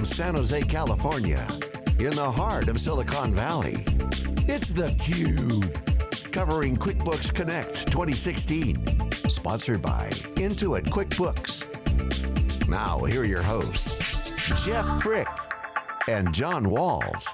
from San Jose, California, in the heart of Silicon Valley, it's theCUBE. Covering QuickBooks Connect 2016. Sponsored by Intuit QuickBooks. Now, here are your hosts, Jeff Frick and John Walls.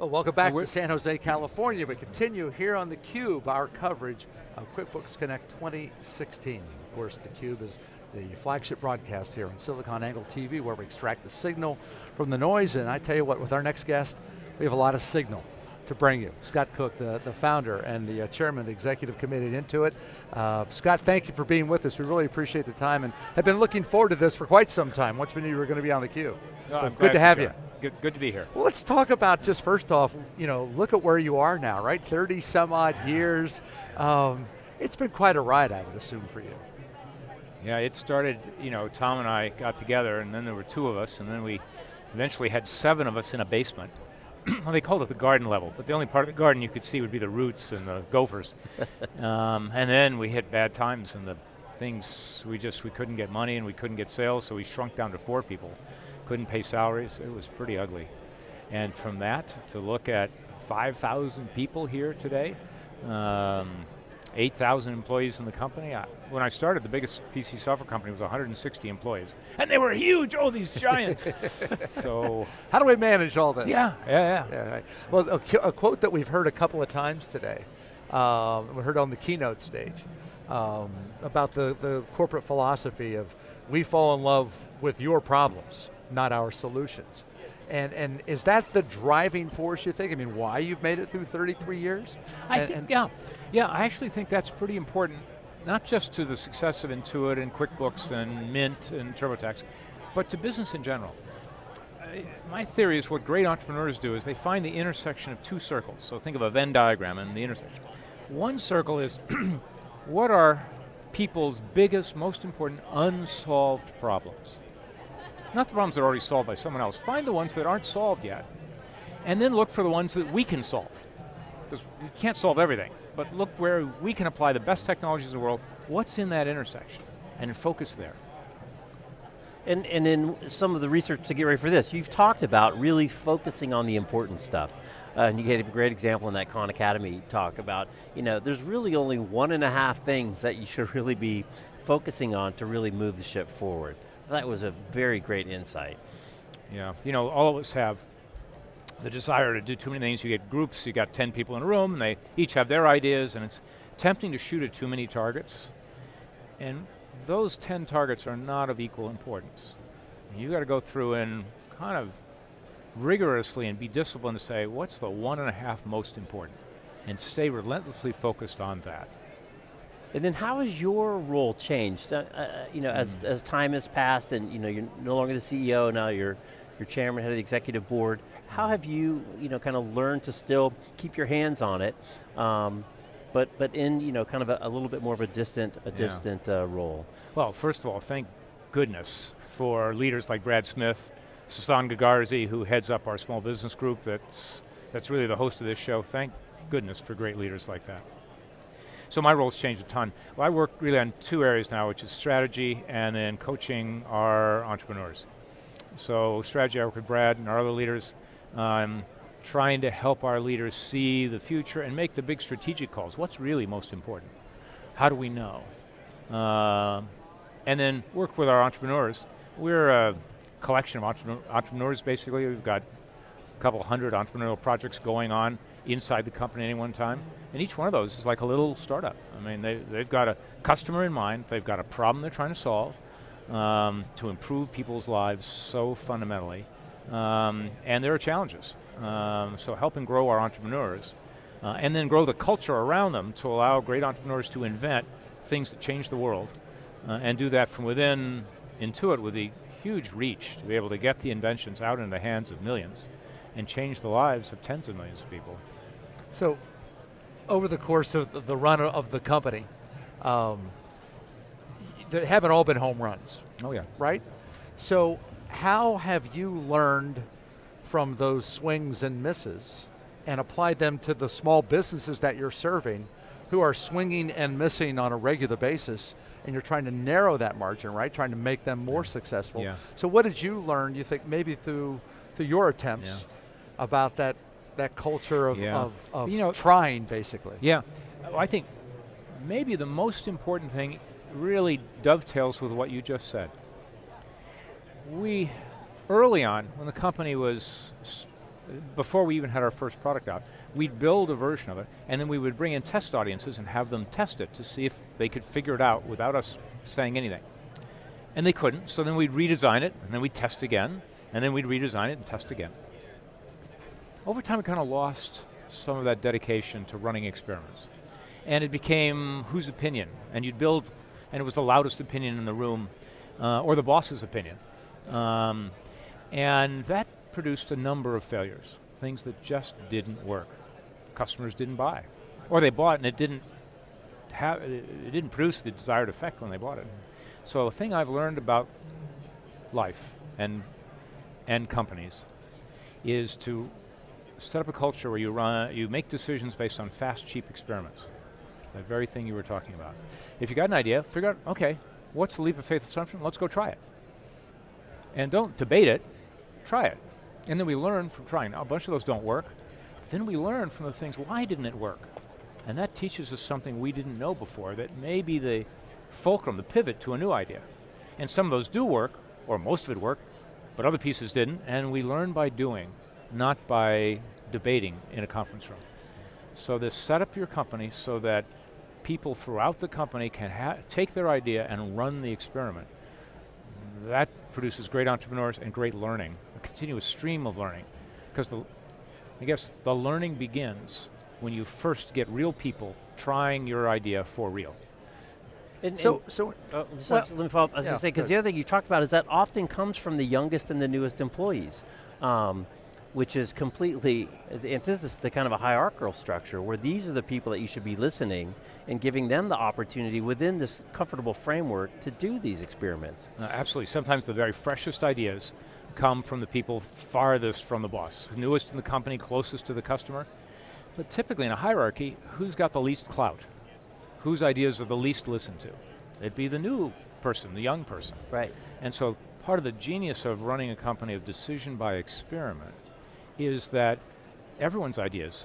Well, welcome back to San Jose, California. We continue here on theCUBE, our coverage of QuickBooks Connect 2016. Of course, theCUBE is the flagship broadcast here on SiliconANGLE TV where we extract the signal from the noise, and I tell you what, with our next guest, we have a lot of signal to bring you. Scott Cook, the, the founder and the uh, chairman of the executive committee Intuit. Uh, Scott, thank you for being with us. We really appreciate the time and have been looking forward to this for quite some time. Once we knew you were going to be on theCUBE. No, so I'm good to have you. Good, good to be here. Well, let's talk about just first off, you know, look at where you are now, right? 30 some odd years. Um, it's been quite a ride, I would assume, for you. Yeah, it started, you know, Tom and I got together and then there were two of us and then we eventually had seven of us in a basement. well, they called it the garden level, but the only part of the garden you could see would be the roots and the gophers. um, and then we hit bad times and the things, we just, we couldn't get money and we couldn't get sales, so we shrunk down to four people. Couldn't pay salaries, it was pretty ugly. And from that, to look at 5,000 people here today, um, 8,000 employees in the company. I, when I started, the biggest PC software company was 160 employees. And they were huge, oh, these giants. so. How do we manage all this? Yeah, yeah, yeah. yeah right. Well, a, a, quote that we've heard a couple of times today, um, we heard on the keynote stage, um, about the, the corporate philosophy of we fall in love with your problems, not our solutions. And, and is that the driving force you think? I mean, why you've made it through 33 years? I and, think, yeah. Yeah, I actually think that's pretty important, not just to the success of Intuit and QuickBooks and Mint and TurboTax, but to business in general. my theory is what great entrepreneurs do is they find the intersection of two circles. So think of a Venn diagram and the intersection. One circle is what are people's biggest, most important unsolved problems? Not the problems that are already solved by someone else. Find the ones that aren't solved yet. And then look for the ones that we can solve. Because we can't solve everything, but look where we can apply the best technologies in the world. What's in that intersection? And focus there. And, and in some of the research to get ready for this, you've talked about really focusing on the important stuff. Uh, and you gave a great example in that Khan Academy talk about, you know, there's really only one and a half things that you should really be focusing on to really move the ship forward. That was a very great insight. Yeah, you know, all of us have the desire to do too many things. You get groups, you got 10 people in a room, and they each have their ideas, and it's tempting to shoot at too many targets. And those 10 targets are not of equal importance. You got to go through and kind of rigorously and be disciplined to say, what's the one and a half most important? And stay relentlessly focused on that. And then how has your role changed? Uh, uh, you know, mm. as, as time has passed and you know, you're no longer the CEO, now you're, you're chairman, head of the executive board. How have you, you know, kind of learned to still keep your hands on it, um, but, but in, you know, kind of a, a, little bit more of a distant, a yeah. distant uh, role? Well, first of all, thank goodness for leaders like Brad Smith, Sasan Goodarzi, who heads up our small business group that's, that's really the host of this show. Thank goodness for great leaders like that. So my role's changed a ton. Well, I work really on two areas now, which is strategy and then coaching our entrepreneurs. So strategy, I work with Brad and our other leaders, um, trying to help our leaders see the future and make the big strategic calls. What's really most important? How do we know? Uh, and then work with our entrepreneurs. We're a collection of entrepreneurs, basically. We've got a couple hundred entrepreneurial projects going on inside the company at any one time. And each one of those is like a little startup. I mean, they, they've got a customer in mind, they've got a problem they're trying to solve um, to improve people's lives so fundamentally. Um, and there are challenges. Um, so helping grow our entrepreneurs uh, and then grow the culture around them to allow great entrepreneurs to invent things that change the world uh, and do that from within Intuit with the huge reach to be able to get the inventions out in the hands of millions and change the lives of tens of millions of people. So, over the course of the run of the company, um, they haven't all been home runs. Oh yeah. Right? So, how have you learned from those swings and misses and applied them to the small businesses that you're serving who are swinging and missing on a regular basis, and you're trying to narrow that margin, right? Trying to make them more successful. Yeah. So what did you learn, you think, maybe through, through your attempts Yeah. about that, that culture of, Yeah. of, of You know- trying, basically? Yeah, I think maybe the most important thing really dovetails with what you just said. We, early on, when the company was, before we even had our first product out, we'd build a version of it, and then we would bring in test audiences and have them test it to see if they could figure it out without us saying anything. And they couldn't, so then we'd redesign it, and then we'd test again, and then we'd redesign it and test again. Over time, we kind of lost some of that dedication to running experiments. And it became whose opinion? And you'd build, and it was the loudest opinion in the room, uh, or the boss's opinion. Um, and that produced a number of failures, things that just didn't work. Customers didn't buy. Or they bought and it didn't have, it didn't produce the desired effect when they bought it. So a thing I've learned about life and, and companies is to set up a culture where you run, you make decisions based on fast, cheap experiments. That very thing you were talking about. If you got an idea, figure out, okay, what's the leap of faith assumption? Let's go try it. And don't debate it, try it. And then we learn from trying. Now, a bunch of those don't work. Then we learn from the things, why didn't it work? And that teaches us something we didn't know before that may be the fulcrum, the pivot to a new idea. And some of those do work, or most of it worked, but other pieces didn't, and we learn by doing, not by debating in a conference room. So this set up your company so that people throughout the company can ha- take their idea and run the experiment. That produces great entrepreneurs and great learning, a continuous stream of learning. Because I guess the learning begins when you first get real people trying your idea for real. And, So, and- so just Well, let me follow up. I was yeah, going to say, because the other thing you talked about is that often comes from the youngest and the newest employees, um, which is completely, and this is the kind of a hierarchical structure where these are the people that you should be listening and giving them the opportunity within this comfortable framework to do these experiments. Uh, absolutely. Sometimes the very freshest ideas come from the people farthest from the boss, newest in the company, closest to the customer. But typically in a hierarchy, who's got the least clout? Whose ideas are the least listened to? It'd be the new person, the young person. Right. And so part of the genius of running a company of decision by experiment is that everyone's ideas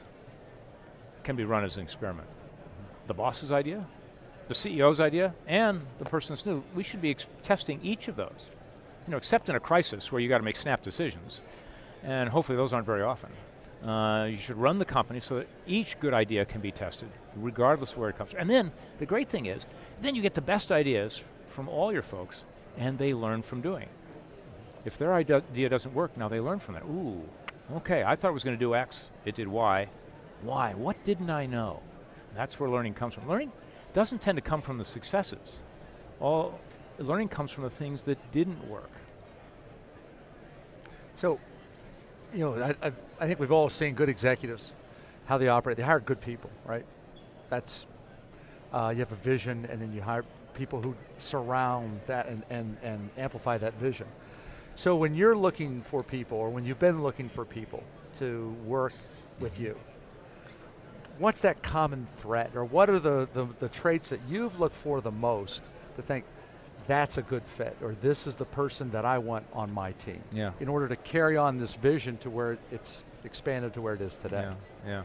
can be run as an experiment. The boss's idea, the CEO's idea, and the person that's new. We should be testing each of those. You know, except in a crisis where you got to make snap decisions, and hopefully those aren't very often. Uh, you should run the company so that each good idea can be tested, regardless of where it comes from. And then the great thing is, then you get the best ideas from all your folks, and they learn from doing. If their idea doesn't work, now they learn from that. Ooh, okay, I thought it was going to do X, it did Y. Why? What didn't I know? That's where learning comes from. Learning doesn't tend to come from the successes. All learning comes from the things that didn't work. So, you know, I, I've, I think we've all seen good executives, how they operate. They hire good people, right? That's, uh, you have a vision and then you hire people who surround that and, and, and amplify that vision. So when you're looking for people or when you've been looking for people to work with you, what's that common thread or what are the, the, the traits that you've looked for the most to think that's a good fit or this is the person that I want on my team Yeah. in order to carry on this vision to where it's expanded to where it is today. Yeah, yeah.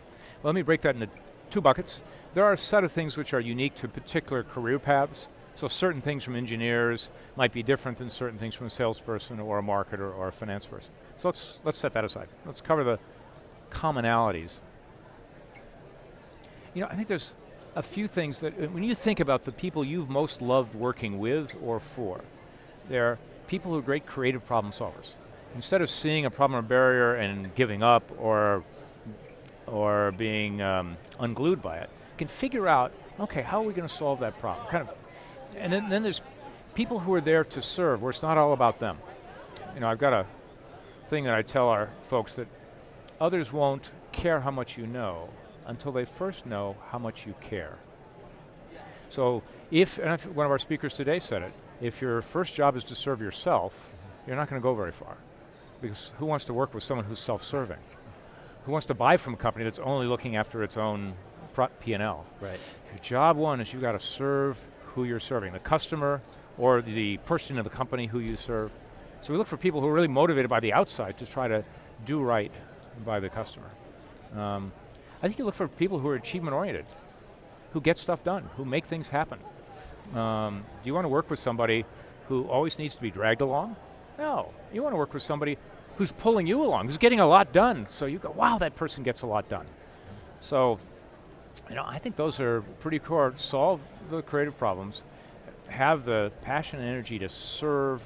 Well, let me break that into two buckets. There are a set of things which are unique to particular career paths. So certain things from engineers might be different than certain things from a salesperson or a marketer or a finance person. So let's, let's set that aside. Let's cover the commonalities. You know, I think there's a few things that, when you think about the people you've most loved working with or for, they're people who are great creative problem solvers. Instead of seeing a problem or barrier and giving up or or being um, unglued by it, can figure out, okay, how are we going to solve that problem? Kind of, and then, then there's people who are there to serve, where it's not all about them. You know, I've got a thing that I tell our folks that others won't care how much you know until they first know how much you care. So if, and if one of our speakers today said it, if your first job is to serve yourself, you're not going to go very far. Because who wants to work with someone who's self-serving? Who wants to buy from a company that's only looking after its own P&L. Right. Your job one is you've got to serve who you're serving, the customer or the person in the company who you serve. So we look for people who are really motivated by the outside to try to do right by the customer. Um, I think you look for people who are achievement oriented, who get stuff done, who make things happen. Um, do you want to work with somebody who always needs to be dragged along? No, you want to work with somebody who's pulling you along, who's getting a lot done, so you go, wow, that person gets a lot done. So, you know, I think those are pretty core. Solve the creative problems, have the passion and energy to serve,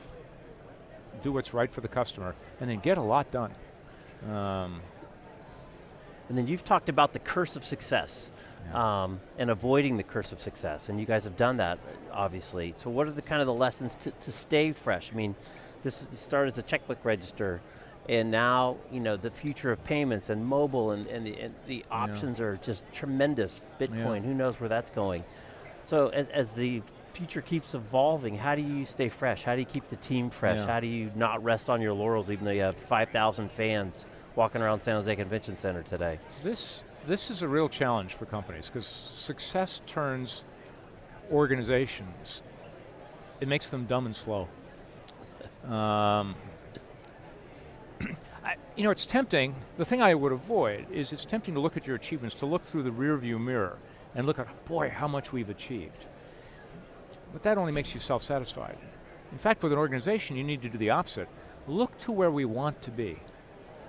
do what's right for the customer, and then get a lot done. Um, and then you've talked about the curse of success. Yeah. Um, and avoiding the curse of success, and you guys have done that, obviously. So what are the kind of the lessons to, to stay fresh? I mean, this started as a checkbook register, and now you know the future of payments and mobile and, and, the, and the, options yeah. are just tremendous. Bitcoin, yeah. who knows where that's going? So as, as, the future keeps evolving, how do you stay fresh? How do you keep the team fresh? Yeah. How do you not rest on your laurels even though you have 5,000 fans walking around San Jose Convention Center today? This, this is a real challenge for companies because success turns organizations, it makes them dumb and slow. Um, I, you know, it's tempting, the thing I would avoid is it's tempting to look at your achievements, to look through the rear view mirror and look at, boy, how much we've achieved. But that only makes you self-satisfied. In fact, with an organization, you need to do the opposite. Look to where we want to be.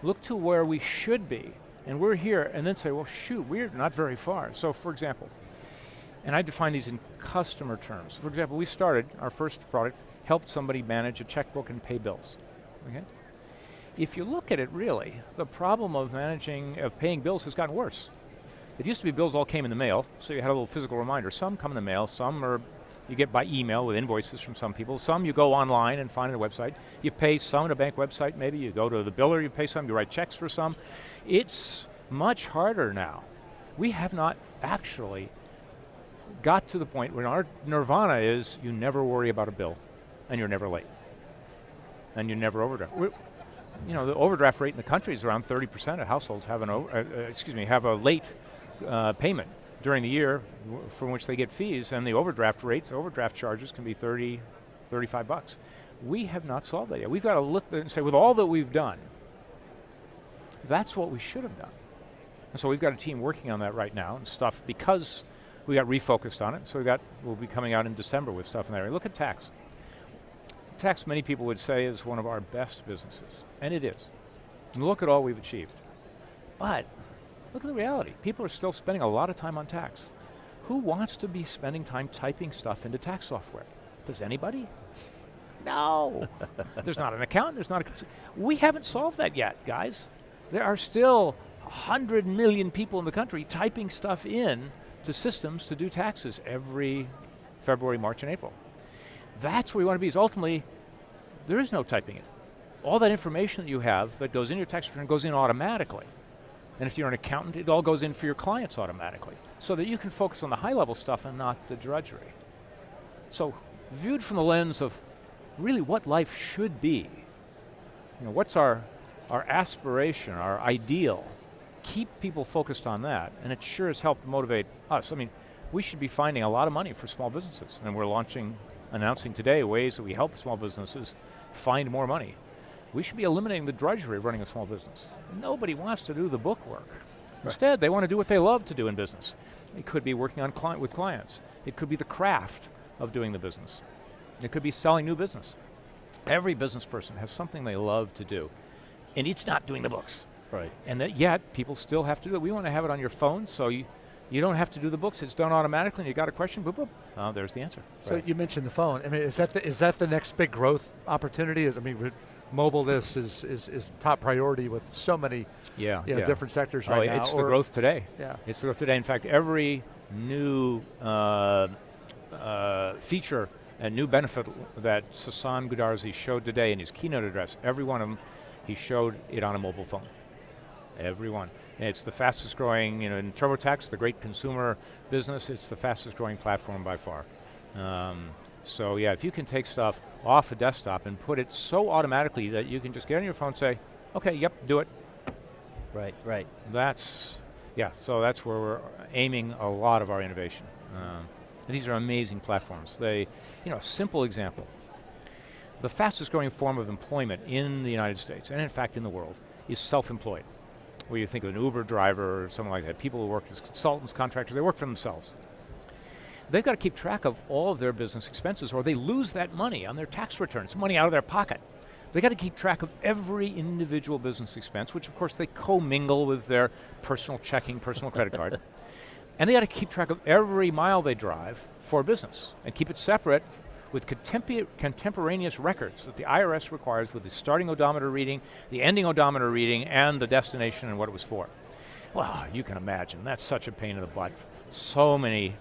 Look to where we should be. And we're here, and then say, well, shoot, we're not very far. So, for example, and I define these in customer terms. For example, we started, our first product, helped somebody manage a checkbook and pay bills. Okay? If you look at it really, the problem of managing, of paying bills has gotten worse. It used to be bills all came in the mail, so you had a little physical reminder. Some come in the mail, some are you get by email with invoices from some people. Some you go online and find a website. You pay some at a bank website, maybe you go to the biller, you pay some, you write checks for some. It's much harder now. We have not actually got to the point where our nirvana is you never worry about a bill and you're never late. And you never overdraft. We're, you know, the overdraft rate in the country is around 30% of households have an, uh, uh, excuse me, have a late uh, payment during the year from which they get fees, and the overdraft rates, overdraft charges can be 30, 35 bucks. We have not solved that yet. We've got to look there and say, with all that we've done, that's what we should have done. And so we've got a team working on that right now and stuff because we got refocused on it. So we got, we'll be coming out in December with stuff in that area. Look at tax. Tax, many people would say, is one of our best businesses, and it is. And look at all we've achieved. But Look at the reality. People are still spending a lot of time on tax. Who wants to be spending time typing stuff into tax software? Does anybody? No. there's not an account, there's not a... We haven't solved that yet, guys. There are still 100 million people in the country typing stuff in to systems to do taxes every February, March, and April. That's where we want to be, is ultimately, there is no typing it. All that information that you have that goes in your tax return goes in automatically. And if you're an accountant, it all goes in for your clients automatically, so that you can focus on the high level stuff and not the drudgery. So viewed from the lens of really what life should be, you know, what's our, our aspiration, our ideal, keep people focused on that, and it sure has helped motivate us. I mean, we should be finding a lot of money for small businesses, and we're launching, announcing today ways that we help small businesses find more money. We should be eliminating the drudgery of running a small business. Nobody wants to do the book work. Right. Instead, they want to do what they love to do in business. It could be working on client with clients. It could be the craft of doing the business. It could be selling new business. Every business person has something they love to do, and it's not doing the books. Right. And that yet, people still have to do it. We want to have it on your phone, so you, you don't have to do the books. It's done automatically, and you got a question, boop, boop. Oh, there's the answer. So right. you mentioned the phone. I mean, is that the, is that the next big growth opportunity? Is I mean, mobile this is, is, is top priority with so many yeah, you know, yeah. different sectors oh, right now. It's the growth today. Yeah. It's the growth today. In fact, every new uh, uh, feature and new benefit that Sasan Goodarzi showed today in his keynote address, every one of them, he showed it on a mobile phone. Every one. And it's the fastest growing, you know, in TurboTax, the great consumer business, it's the fastest growing platform by far. Um, so yeah, if you can take stuff off a desktop and put it so automatically that you can just get on your phone and say, okay, yep, do it. Right, right. That's, Yeah, so that's where we're aiming a lot of our innovation. Um, these are amazing platforms. They, you know, a simple example. The fastest growing form of employment in the United States, and in fact in the world, is self-employed. Where you think of an Uber driver or someone like that, people who work as consultants, contractors, they work for themselves. They've got to keep track of all of their business expenses or they lose that money on their tax returns, money out of their pocket. They got to keep track of every individual business expense, which of course they commingle with their personal checking, personal credit card. And they got to keep track of every mile they drive for business and keep it separate with contemporaneous records that the IRS requires with the starting odometer reading, the ending odometer reading, and the destination and what it was for. Well, you can imagine, that's such a pain in the butt. So many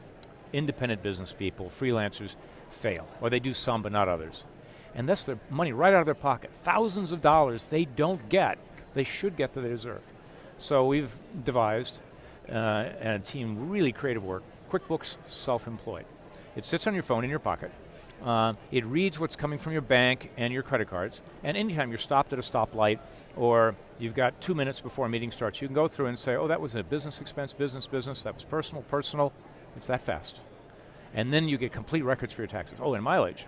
independent business people, freelancers, fail, or they do some but not others. And that's their money right out of their pocket. Thousands of dollars they don't get, they should get that they deserve. So we've devised, uh, and a team really creative work, QuickBooks Self-Employed. It sits on your phone in your pocket. Uh, it reads what's coming from your bank and your credit cards, and anytime you're stopped at a stoplight or you've got two minutes before a meeting starts, you can go through and say, oh, that was a business expense, business, business, that was personal, personal. It's that fast. And then you get complete records for your taxes. Oh, and mileage.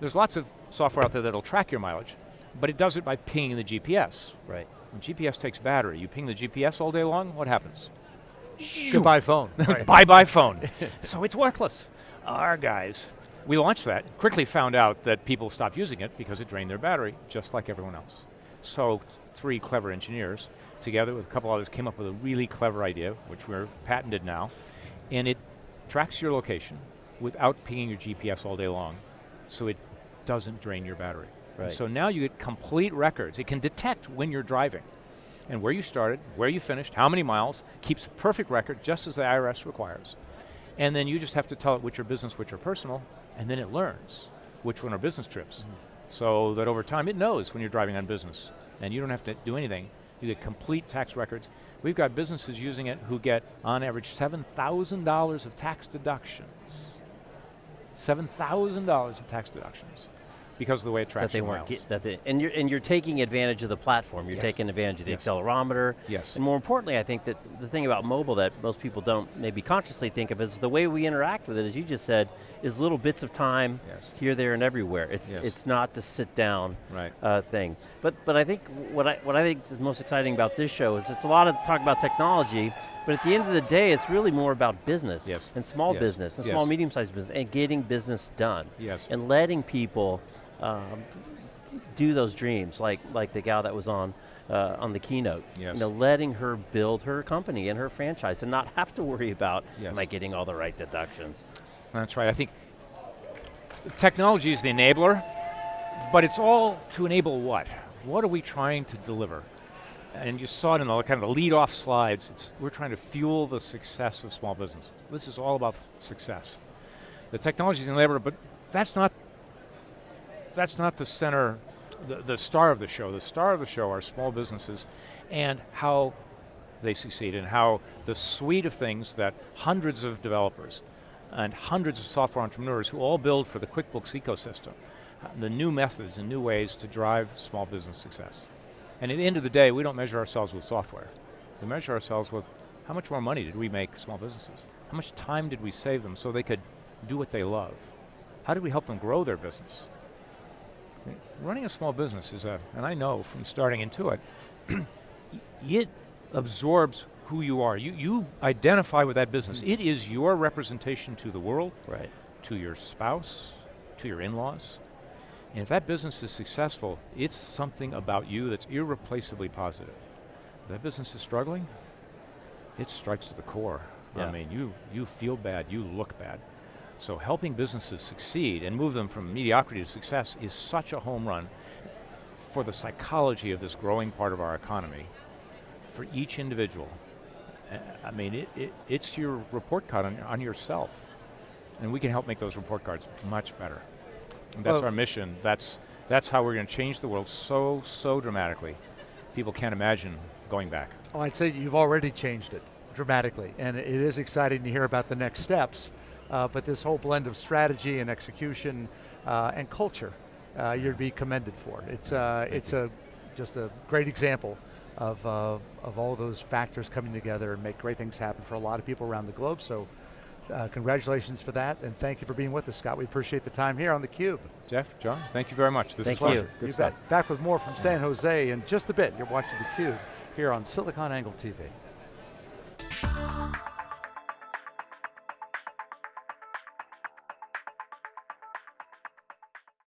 There's lots of software out there that'll track your mileage, but it does it by pinging the GPS. Right. When GPS takes battery, you ping the GPS all day long, what happens? Goodbye phone. Bye-bye phone. so it's worthless. Our guys we launched that, quickly found out that people stopped using it because it drained their battery, just like everyone else. So three clever engineers, together with a couple others, came up with a really clever idea, which we're patented now, and it tracks your location without pinging your GPS all day long, so it doesn't drain your battery. Right. So now you get complete records. It can detect when you're driving and where you started, where you finished, how many miles, keeps a perfect record just as the IRS requires. And then you just have to tell it which are business, which are personal, and then it learns which one are business trips. Mm -hmm. So that over time it knows when you're driving on business, and you don't have to do anything. You get complete tax records. We've got businesses using it who get, on average, $7,000 of tax deductions. $7,000 of tax deductions because of the way it tracks that they weren't get, that they, and you're and you're taking advantage of the platform. You're yes. taking advantage of the yes. accelerometer. Yes. And more importantly, I think that the thing about mobile that most people don't maybe consciously think of is the way we interact with it, as you just said, is little bits of time yes. here, there, and everywhere. It's it's not the sit down right. uh, thing. But but I think what I what I think is most exciting about this show is it's a lot of talk about technology, but at the end of the day, it's really more about business yes. and small yes. business and small medium sized business and getting business done. Yes. And letting people um, do those dreams, like like the gal that was on uh, on the keynote. Yes. You know, letting her build her company and her franchise and not have to worry about, yes. am I getting all the right deductions? That's right, I think technology is the enabler, but it's all to enable what? What are we trying to deliver? And you saw it in the kind of the lead off slides, it's, we're trying to fuel the success of small business. This is all about success. The technology is the enabler, but that's not that's not the center, the, the star of the show. The star of the show are small businesses and how they succeed and how the suite of things that hundreds of developers and hundreds of software entrepreneurs who all build for the QuickBooks ecosystem, uh, the new methods and new ways to drive small business success. And at the end of the day, we don't measure ourselves with software. We measure ourselves with how much more money did we make small businesses? How much time did we save them so they could do what they love? How did we help them grow their business? Running a small business is a, and I know from starting Intuit, it absorbs who you are. You, you identify with that business. Mm. It is your representation to the world, right. to your spouse, to your in-laws. And if that business is successful, it's something about you that's irreplaceably positive. If that business is struggling, it strikes to the core. Yeah. I mean, you, you feel bad, you look bad. So helping businesses succeed and move them from mediocrity to success is such a home run for the psychology of this growing part of our economy, for each individual. I mean, it, it, it's your report card on, on yourself. And we can help make those report cards much better. And that's well, our mission. That's, that's how we're going to change the world so, so dramatically. People can't imagine going back. Oh, I'd say you've already changed it dramatically. And it is exciting to hear about the next steps uh, but this whole blend of strategy and execution uh, and culture, uh, you'd be commended for. It's, uh, it's a, just a great example of, uh, of all those factors coming together and make great things happen for a lot of people around the globe. So uh, congratulations for that, and thank you for being with us, Scott. We appreciate the time here on theCUBE. Jeff, John, thank you very much. This thank is you. Good you stuff. bet. Back with more from San Jose in just a bit. You're watching theCUBE here on SiliconANGLE TV.